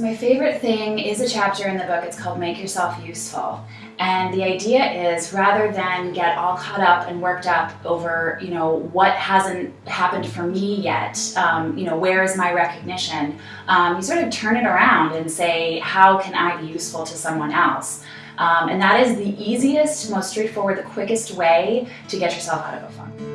my favorite thing is a chapter in the book. It's called Make Yourself Useful. And the idea is rather than get all caught up and worked up over, you know, what hasn't happened for me yet, um, you know, where is my recognition, um, you sort of turn it around and say, how can I be useful to someone else? Um, and that is the easiest, most straightforward, the quickest way to get yourself out of a funk.